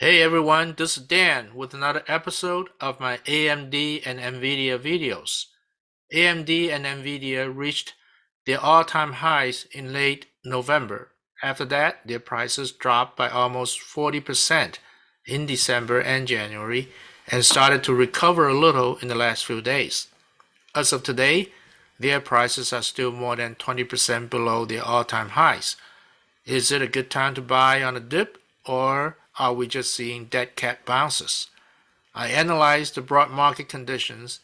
Hey everyone, this is Dan with another episode of my AMD and NVIDIA videos. AMD and NVIDIA reached their all-time highs in late November. After that, their prices dropped by almost 40% in December and January and started to recover a little in the last few days. As of today, their prices are still more than 20% below their all-time highs. Is it a good time to buy on a dip or are we just seeing dead cat bounces? I analyzed the broad market conditions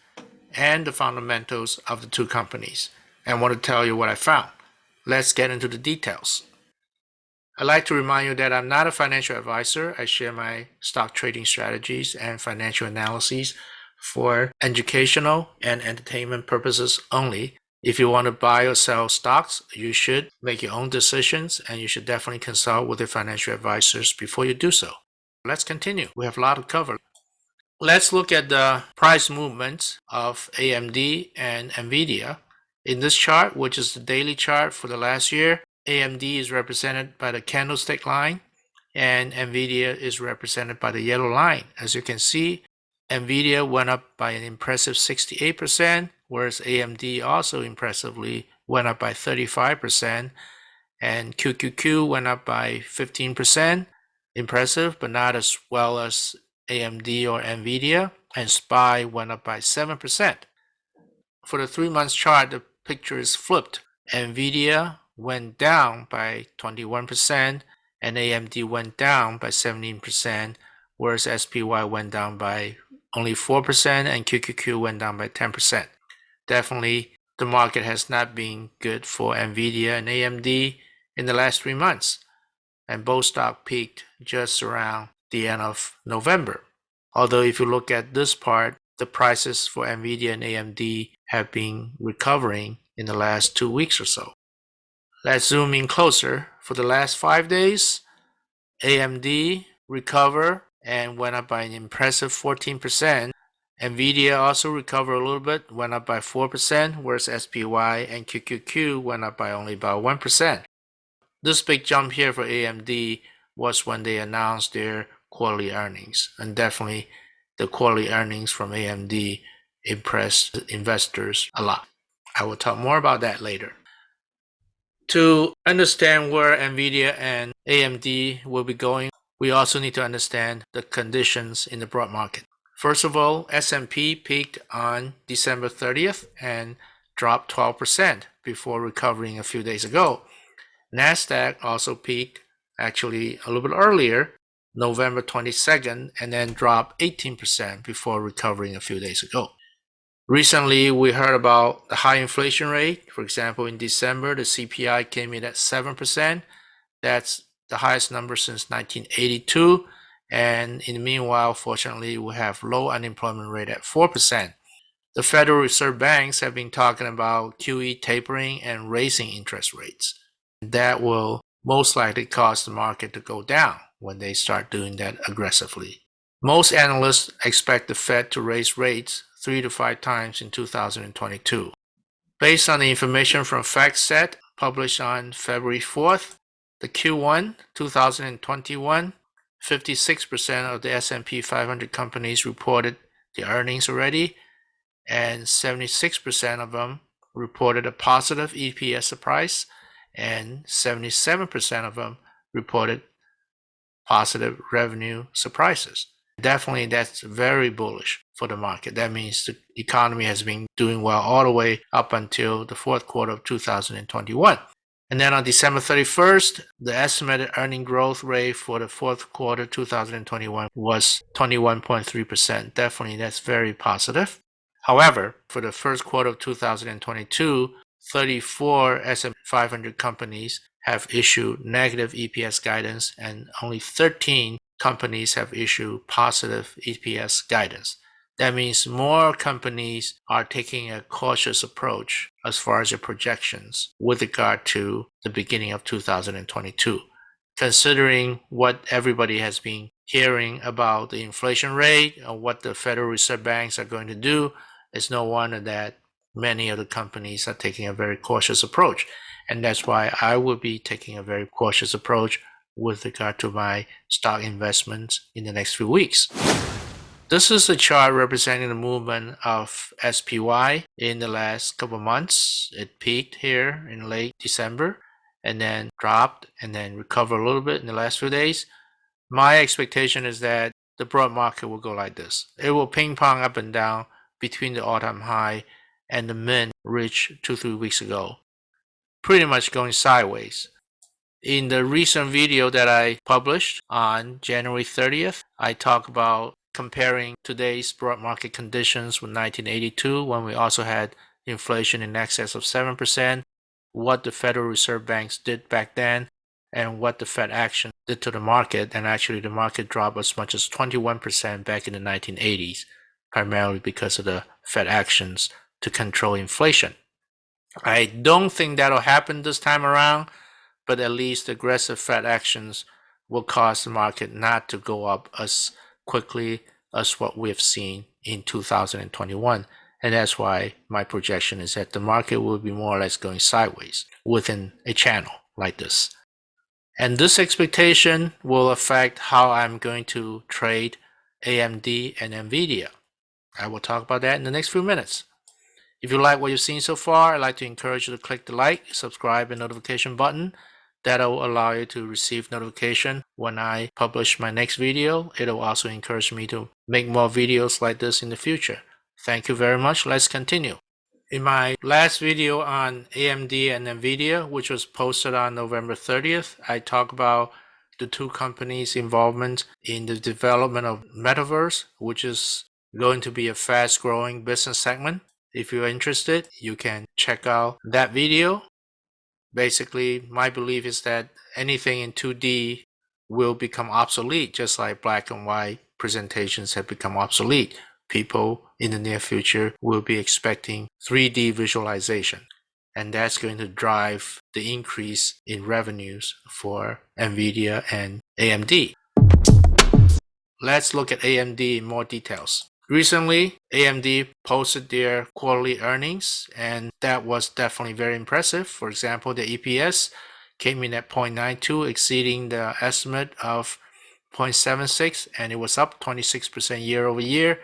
and the fundamentals of the two companies and want to tell you what I found. Let's get into the details. I'd like to remind you that I'm not a financial advisor. I share my stock trading strategies and financial analyses for educational and entertainment purposes only. If you want to buy or sell stocks, you should make your own decisions and you should definitely consult with your financial advisors before you do so. Let's continue. We have a lot to cover. Let's look at the price movements of AMD and NVIDIA. In this chart, which is the daily chart for the last year, AMD is represented by the candlestick line and NVIDIA is represented by the yellow line. As you can see, NVIDIA went up by an impressive 68%, whereas AMD also impressively went up by 35%, and QQQ went up by 15%. Impressive, but not as well as AMD or NVIDIA, and SPY went up by 7%. For the three months chart, the picture is flipped. NVIDIA went down by 21%, and AMD went down by 17%, whereas SPY went down by only 4%, and QQQ went down by 10%. Definitely, the market has not been good for NVIDIA and AMD in the last three months, and both stock peaked just around the end of November. Although if you look at this part, the prices for NVIDIA and AMD have been recovering in the last two weeks or so. Let's zoom in closer. For the last five days, AMD recovered and went up by an impressive 14%. NVIDIA also recovered a little bit, went up by 4%, whereas SPY and QQQ went up by only about 1%. This big jump here for AMD was when they announced their quarterly earnings, and definitely the quarterly earnings from AMD impressed investors a lot. I will talk more about that later. To understand where NVIDIA and AMD will be going, we also need to understand the conditions in the broad market. First of all, S&P peaked on December 30th and dropped 12% before recovering a few days ago. Nasdaq also peaked actually a little bit earlier, November 22nd, and then dropped 18% before recovering a few days ago. Recently, we heard about the high inflation rate. For example, in December, the CPI came in at 7%. That's the highest number since 1982. And in the meanwhile, fortunately, we have low unemployment rate at 4%. The Federal Reserve banks have been talking about QE tapering and raising interest rates. That will most likely cause the market to go down when they start doing that aggressively. Most analysts expect the Fed to raise rates three to five times in 2022. Based on the information from FactSet published on February 4th, the Q1 2021, 56% of the S&P 500 companies reported the earnings already, and 76% of them reported a positive EPS surprise, and 77% of them reported positive revenue surprises. Definitely, that's very bullish for the market. That means the economy has been doing well all the way up until the fourth quarter of 2021. And then on December 31st, the estimated earning growth rate for the fourth quarter 2021 was 21.3%. Definitely, that's very positive. However, for the first quarter of 2022, 34 S&P 500 companies have issued negative EPS guidance and only 13 companies have issued positive EPS guidance. That means more companies are taking a cautious approach as far as their projections with regard to the beginning of 2022. Considering what everybody has been hearing about the inflation rate and what the Federal Reserve banks are going to do, it's no wonder that many of the companies are taking a very cautious approach. And that's why I will be taking a very cautious approach with regard to my stock investments in the next few weeks. This is a chart representing the movement of SPY in the last couple months. It peaked here in late December and then dropped and then recovered a little bit in the last few days. My expectation is that the broad market will go like this. It will ping pong up and down between the all-time high and the min reached two, three weeks ago. Pretty much going sideways. In the recent video that I published on January 30th, I talk about comparing today's broad market conditions with 1982 when we also had inflation in excess of 7%, what the Federal Reserve banks did back then, and what the Fed action did to the market. And actually, the market dropped as much as 21% back in the 1980s, primarily because of the Fed actions to control inflation. I don't think that'll happen this time around, but at least aggressive Fed actions will cause the market not to go up as quickly as what we've seen in 2021. And that's why my projection is that the market will be more or less going sideways within a channel like this. And this expectation will affect how I'm going to trade AMD and NVIDIA. I will talk about that in the next few minutes. If you like what you've seen so far, I'd like to encourage you to click the like, subscribe, and notification button. That'll allow you to receive notification when I publish my next video. It'll also encourage me to make more videos like this in the future. Thank you very much. Let's continue. In my last video on AMD and NVIDIA, which was posted on November 30th, I talked about the two companies' involvement in the development of Metaverse, which is going to be a fast growing business segment. If you're interested, you can check out that video. Basically, my belief is that anything in 2D will become obsolete, just like black and white presentations have become obsolete people in the near future will be expecting 3D visualization. And that's going to drive the increase in revenues for NVIDIA and AMD. Let's look at AMD in more details. Recently, AMD posted their quarterly earnings, and that was definitely very impressive. For example, the EPS came in at 0.92, exceeding the estimate of 0.76, and it was up 26% year over year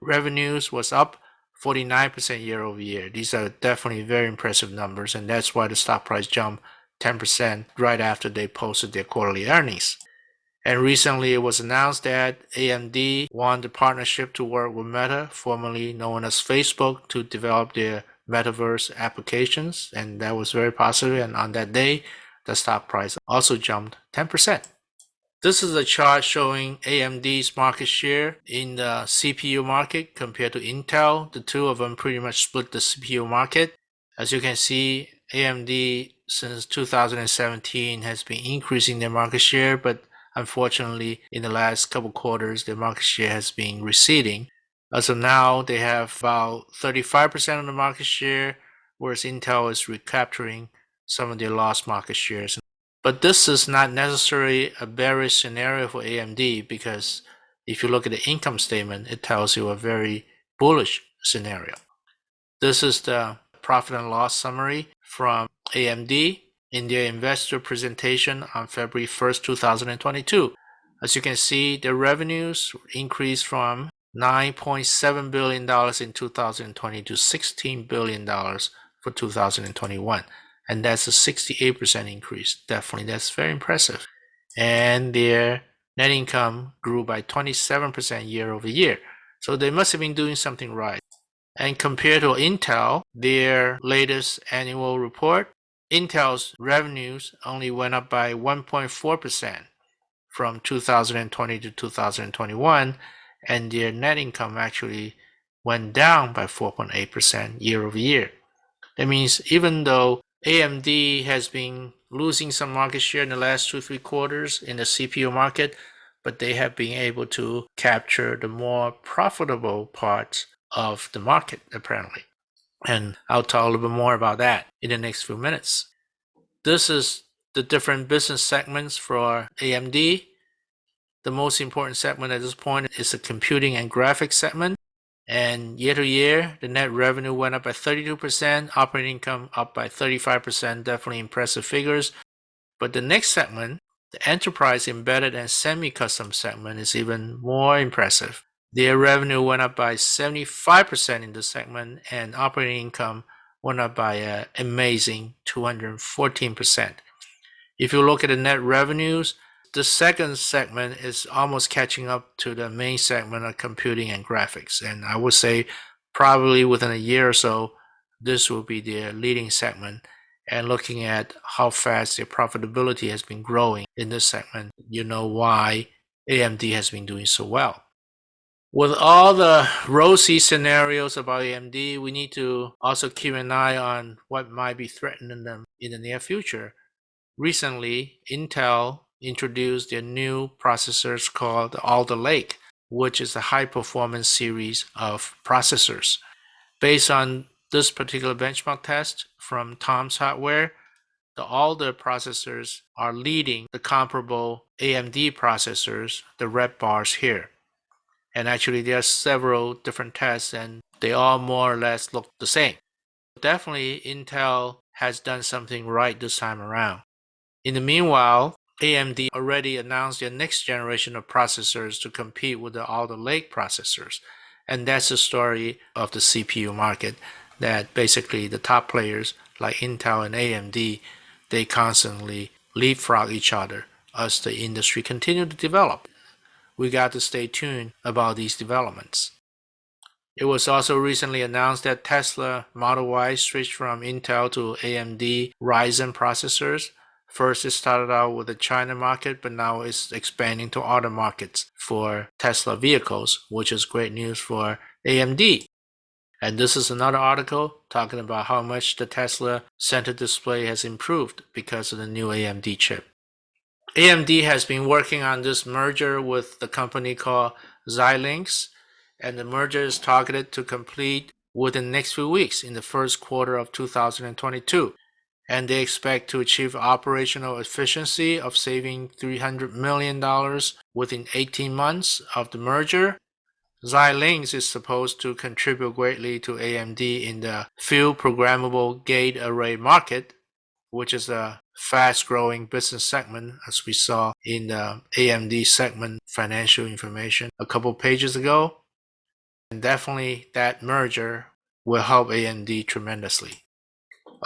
revenues was up 49% year over year. These are definitely very impressive numbers, and that's why the stock price jumped 10% right after they posted their quarterly earnings. And recently it was announced that AMD won the partnership to work with Meta, formerly known as Facebook, to develop their metaverse applications, and that was very positive. And on that day, the stock price also jumped 10%. This is a chart showing AMD's market share in the CPU market compared to Intel. The two of them pretty much split the CPU market. As you can see, AMD since 2017 has been increasing their market share, but unfortunately in the last couple quarters, their market share has been receding. As of now, they have about 35% of the market share, whereas Intel is recapturing some of their lost market shares. But this is not necessarily a bearish scenario for AMD because if you look at the income statement, it tells you a very bullish scenario. This is the profit and loss summary from AMD in their investor presentation on February 1st, 2022. As you can see, the revenues increased from $9.7 billion in 2020 to $16 billion for 2021 and that's a 68% increase. Definitely, that's very impressive. And their net income grew by 27% year over year. So they must have been doing something right. And compared to Intel, their latest annual report, Intel's revenues only went up by 1.4% from 2020 to 2021, and their net income actually went down by 4.8% year over year. That means even though AMD has been losing some market share in the last two, three quarters in the CPU market, but they have been able to capture the more profitable parts of the market, apparently. And I'll talk a little bit more about that in the next few minutes. This is the different business segments for AMD. The most important segment at this point is the computing and graphics segment. And year to year, the net revenue went up by 32%, operating income up by 35%, definitely impressive figures. But the next segment, The enterprise embedded and semi-custom segment is even more impressive. Their revenue went up by 75% in this segment, and operating income went up by an amazing 214%. If you look at the net revenues, the second segment is almost catching up to the main segment of computing and graphics. And I would say probably within a year or so, this will be the leading segment. And looking at how fast their profitability has been growing in this segment, you know why AMD has been doing so well. With all the rosy scenarios about AMD, we need to also keep an eye on what might be threatening them in the near future. Recently, Intel introduced their new processors called Alder Lake, which is a high performance series of processors. Based on this particular benchmark test from Tom's Hardware, the Alder processors are leading the comparable AMD processors, the red bars here. And actually, there are several different tests, and they all more or less look the same. Definitely, Intel has done something right this time around. In the meanwhile, AMD already announced their next generation of processors to compete with all the Alder Lake processors. And that's the story of the CPU market that basically the top players like Intel and AMD, they constantly leapfrog each other as the industry continue to develop. We got to stay tuned about these developments. It was also recently announced that Tesla Model Y switched from Intel to AMD Ryzen processors First, it started out with the China market, but now it's expanding to other markets for Tesla vehicles, which is great news for AMD. And this is another article talking about how much the Tesla center display has improved because of the new AMD chip. AMD has been working on this merger with the company called Xilinx, and the merger is targeted to complete within the next few weeks in the first quarter of 2022 and they expect to achieve operational efficiency of saving $300 million within 18 months of the merger. Xilinx is supposed to contribute greatly to AMD in the field programmable gate array market, which is a fast growing business segment as we saw in uh, the AMD segment financial information a couple pages ago. And definitely that merger will help AMD tremendously.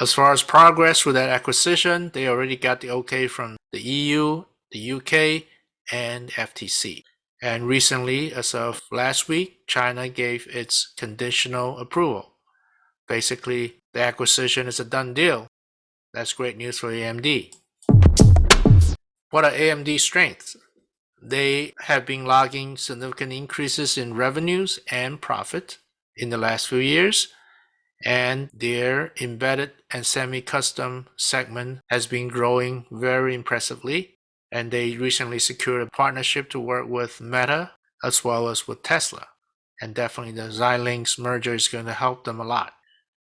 As far as progress with that acquisition, they already got the okay from the EU, the UK, and FTC. And recently, as of last week, China gave its conditional approval. Basically, the acquisition is a done deal. That's great news for AMD. What are AMD's strengths? They have been logging significant increases in revenues and profit in the last few years and their embedded and semi-custom segment has been growing very impressively and they recently secured a partnership to work with Meta as well as with Tesla and definitely the Xilinx merger is going to help them a lot.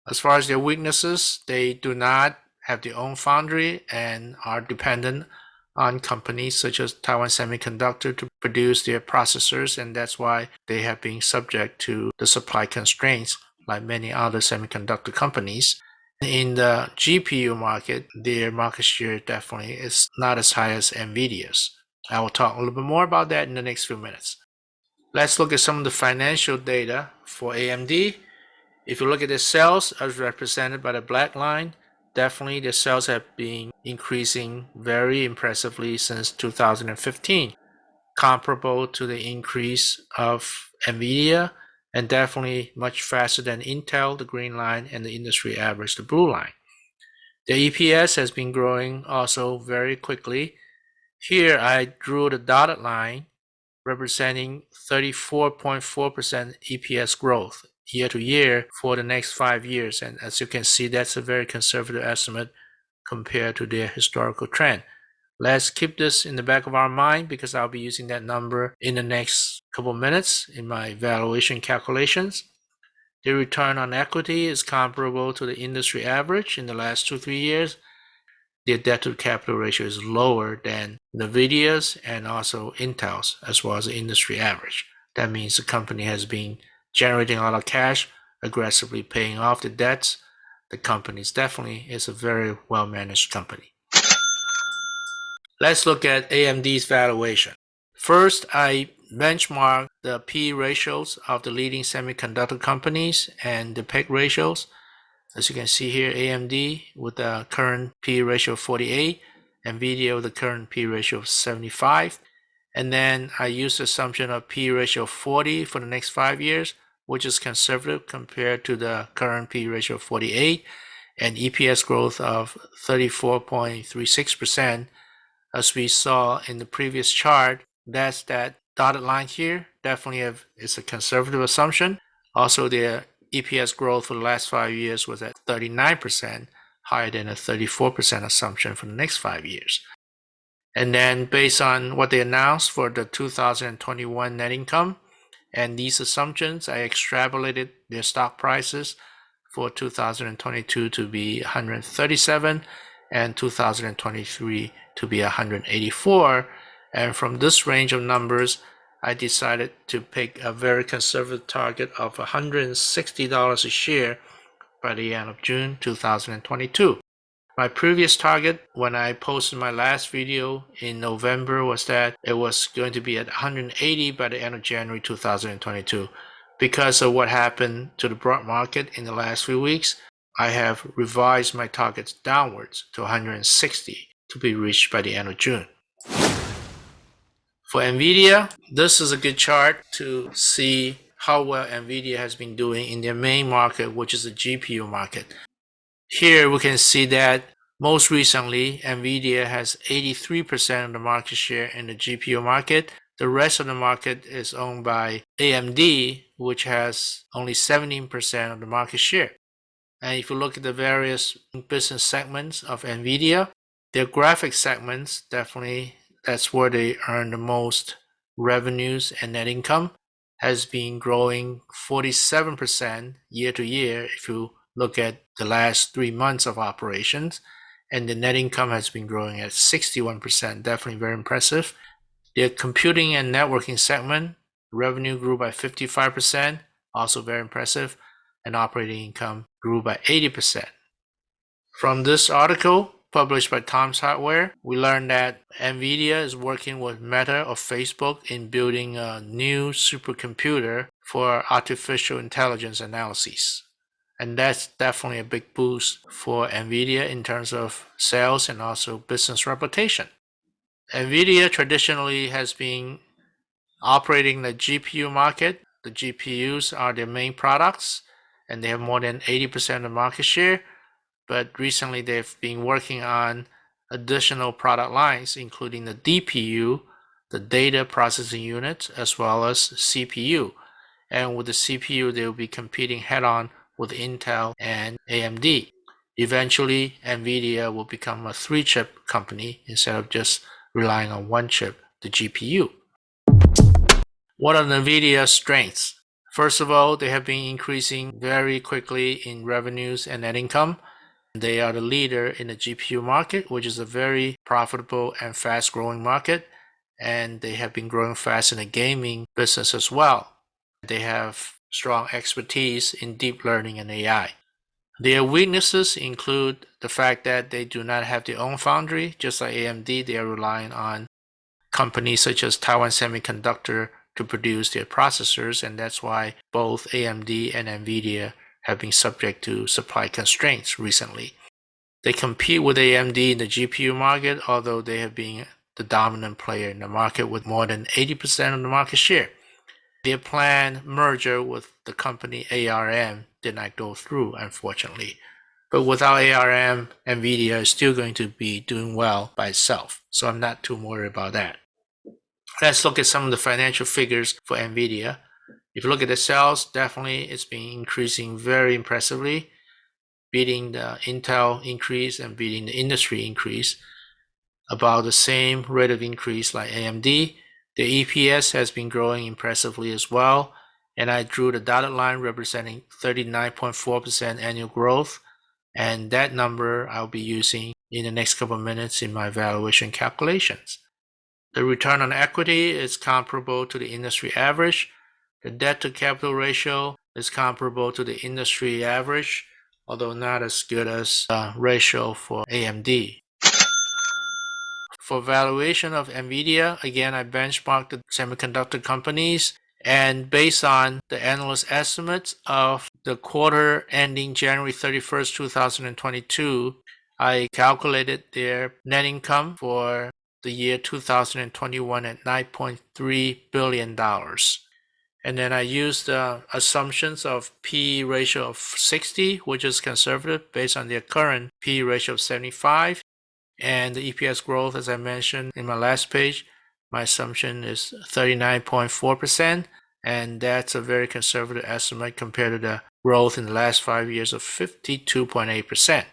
As far as their weaknesses, they do not have their own foundry and are dependent on companies such as Taiwan Semiconductor to produce their processors and that's why they have been subject to the supply constraints like many other semiconductor companies. In the GPU market, their market share definitely is not as high as NVIDIA's. I will talk a little bit more about that in the next few minutes. Let's look at some of the financial data for AMD. If you look at the sales as represented by the black line, definitely the sales have been increasing very impressively since 2015, comparable to the increase of NVIDIA and definitely much faster than Intel, the green line, and the industry average, the blue line. The EPS has been growing also very quickly. Here I drew the dotted line representing 34.4% EPS growth year to year for the next five years. And as you can see, that's a very conservative estimate compared to their historical trend. Let's keep this in the back of our mind because I'll be using that number in the next couple minutes in my valuation calculations. The return on equity is comparable to the industry average in the last two, three years. The debt to capital ratio is lower than NVIDIA's and also Intel's as well as the industry average. That means the company has been generating a lot of cash, aggressively paying off the debts. The company is definitely is a very well managed company. Let's look at AMD's valuation. First, I benchmark the P ratios of the leading semiconductor companies and the PEG ratios. As you can see here, AMD with the current P ratio of 48, NVIDIA with the current P ratio of 75. And then I use the assumption of P ratio of 40 for the next five years, which is conservative compared to the current P ratio of 48 and EPS growth of 34.36%. As we saw in the previous chart, that's that dotted line here. Definitely have, is a conservative assumption. Also, the EPS growth for the last five years was at 39%, higher than a 34% assumption for the next five years. And then based on what they announced for the 2021 net income and these assumptions, I extrapolated their stock prices for 2022 to be 137 and 2023 to be 184. And from this range of numbers, I decided to pick a very conservative target of $160 a share by the end of June 2022. My previous target when I posted my last video in November was that it was going to be at 180 by the end of January 2022. Because of what happened to the broad market in the last few weeks, I have revised my targets downwards to 160 to be reached by the end of June. For NVIDIA, this is a good chart to see how well NVIDIA has been doing in their main market, which is the GPU market. Here we can see that most recently, NVIDIA has 83% of the market share in the GPU market. The rest of the market is owned by AMD, which has only 17% of the market share. And if you look at the various business segments of NVIDIA, their graphics segments definitely that's where they earn the most revenues and net income has been growing 47% year to year if you look at the last three months of operations. And the net income has been growing at 61%, definitely very impressive. The computing and networking segment revenue grew by 55%, also very impressive, and operating income grew by 80%. From this article published by Tom's Hardware, we learned that NVIDIA is working with Meta or Facebook in building a new supercomputer for artificial intelligence analyses. And that's definitely a big boost for NVIDIA in terms of sales and also business reputation. NVIDIA traditionally has been operating the GPU market. The GPUs are their main products and they have more than 80% of market share. But recently they've been working on additional product lines, including the DPU, the data processing unit, as well as CPU. And with the CPU, they'll be competing head on with Intel and AMD. Eventually, NVIDIA will become a three chip company instead of just relying on one chip, the GPU. What are NVIDIA's strengths? First of all, they have been increasing very quickly in revenues and net income. They are the leader in the GPU market, which is a very profitable and fast growing market. And they have been growing fast in the gaming business as well. They have strong expertise in deep learning and AI. Their weaknesses include the fact that they do not have their own foundry, just like AMD, they are relying on companies such as Taiwan Semiconductor to produce their processors, and that's why both AMD and NVIDIA have been subject to supply constraints recently. They compete with AMD in the GPU market, although they have been the dominant player in the market with more than 80% of the market share. Their planned merger with the company ARM did not go through, unfortunately. But without ARM, NVIDIA is still going to be doing well by itself. So I'm not too worried about that. Let's look at some of the financial figures for NVIDIA. If you look at the sales, definitely it's been increasing very impressively, beating the Intel increase and beating the industry increase. About the same rate of increase like AMD. The EPS has been growing impressively as well, and I drew the dotted line representing 39.4% annual growth, and that number I'll be using in the next couple of minutes in my valuation calculations. The return on equity is comparable to the industry average. The debt to capital ratio is comparable to the industry average, although not as good as the ratio for AMD. For valuation of NVIDIA, again, I benchmarked the semiconductor companies and based on the analyst estimates of the quarter ending January 31st, 2022, I calculated their net income for the year 2021 at $9.3 billion. And then I used the assumptions of P ratio of 60, which is conservative based on their current P ratio of 75. And the EPS growth, as I mentioned in my last page, my assumption is 39.4%. And that's a very conservative estimate compared to the growth in the last five years of 52.8%.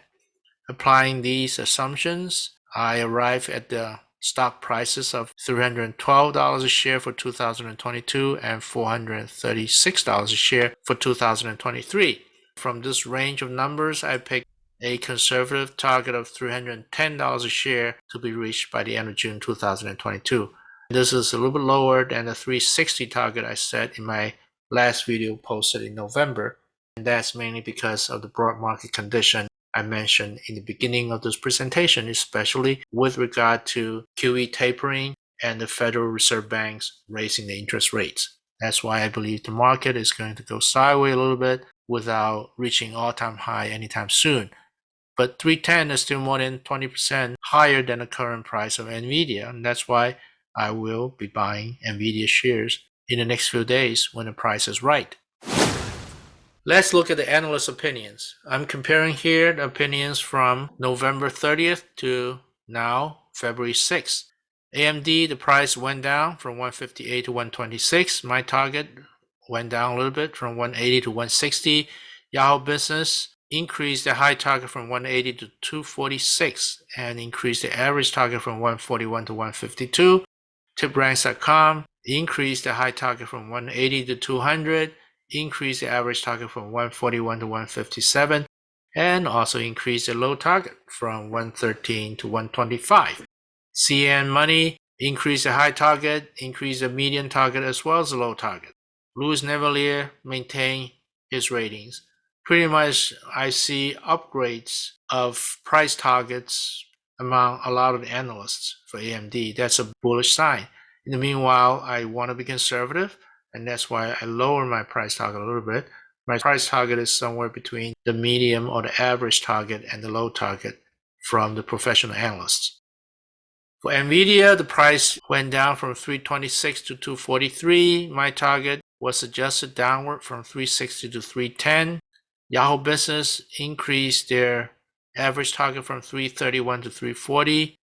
Applying these assumptions, I arrive at the stock prices of $312 a share for 2022 and $436 a share for 2023. From this range of numbers, I picked a conservative target of $310 a share to be reached by the end of June 2022. This is a little bit lower than the 360 target I set in my last video posted in November. And that's mainly because of the broad market condition I mentioned in the beginning of this presentation, especially with regard to QE tapering and the Federal Reserve Banks raising the interest rates. That's why I believe the market is going to go sideways a little bit without reaching all-time high anytime soon. But 310 is still more than 20% higher than the current price of NVIDIA, and that's why I will be buying NVIDIA shares in the next few days when the price is right. Let's look at the analyst opinions. I'm comparing here the opinions from November 30th to now February 6th. AMD, the price went down from 158 to 126. My target went down a little bit from 180 to 160. Yahoo Business increased the high target from 180 to 246 and increase the average target from 141 to 152. TipRanks.com increase the high target from 180 to 200 increase the average target from 141 to 157 and also increase the low target from 113 to 125. CNN Money increase the high target, increase the median target as well as the low target. Louis Navellier maintain his ratings. Pretty much I see upgrades of price targets among a lot of analysts for AMD. That's a bullish sign. In the meanwhile, I want to be conservative and that's why I lower my price target a little bit. My price target is somewhere between the medium or the average target and the low target from the professional analysts. For NVIDIA, the price went down from 326 to 243. My target was adjusted downward from 360 to 310. Yahoo Business increased their average target from 331 to 340.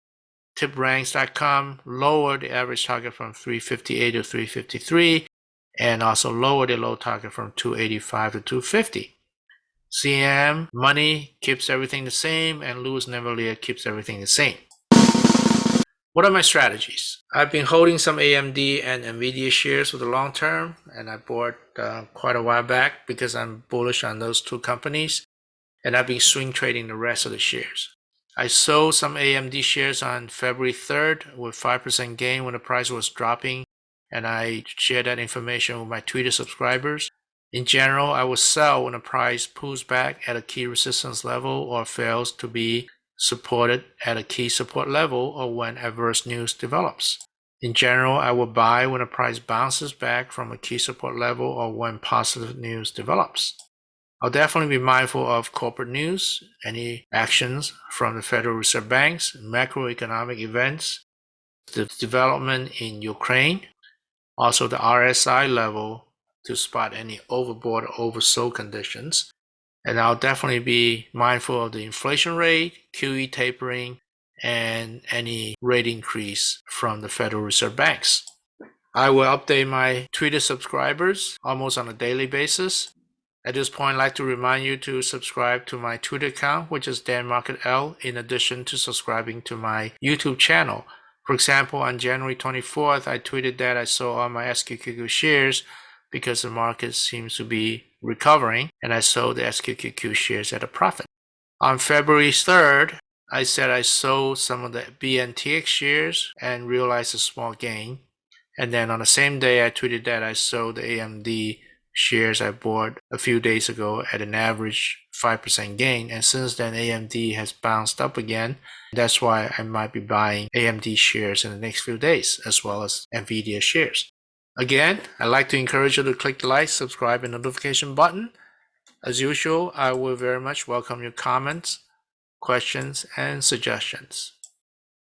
TipRanks.com lowered the average target from 358 to 353 and also lower the low target from 285 to 250. CNN Money keeps everything the same and Louis Navellier keeps everything the same. What are my strategies? I've been holding some AMD and NVIDIA shares for the long term and I bought uh, quite a while back because I'm bullish on those two companies and I've been swing trading the rest of the shares. I sold some AMD shares on February 3rd with 5% gain when the price was dropping and I shared that information with my Twitter subscribers. In general, I will sell when the price pulls back at a key resistance level or fails to be supported at a key support level or when adverse news develops. In general, I will buy when the price bounces back from a key support level or when positive news develops. I'll definitely be mindful of corporate news, any actions from the Federal Reserve Banks, macroeconomic events, the development in Ukraine, also the RSI level to spot any overbought or oversold conditions. And I'll definitely be mindful of the inflation rate, QE tapering, and any rate increase from the Federal Reserve Banks. I will update my Twitter subscribers almost on a daily basis. At this point, I'd like to remind you to subscribe to my Twitter account, which is DanMarketL, in addition to subscribing to my YouTube channel, for example, on January 24th, I tweeted that I sold all my SQQQ shares because the market seems to be recovering, and I sold the SQQQ shares at a profit. On February 3rd, I said I sold some of the BNTX shares and realized a small gain. And then on the same day, I tweeted that I sold the AMD shares I bought a few days ago at an average 5% gain. And since then, AMD has bounced up again. That's why I might be buying AMD shares in the next few days, as well as NVIDIA shares. Again, I'd like to encourage you to click the like, subscribe, and notification button. As usual, I will very much welcome your comments, questions, and suggestions.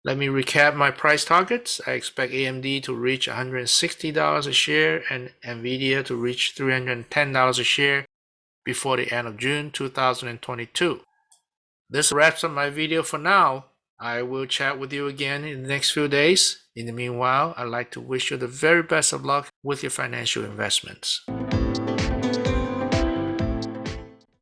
Let me recap my price targets. I expect AMD to reach $160 a share and NVIDIA to reach $310 a share before the end of June 2022. This wraps up my video for now. I will chat with you again in the next few days. In the meanwhile, I'd like to wish you the very best of luck with your financial investments.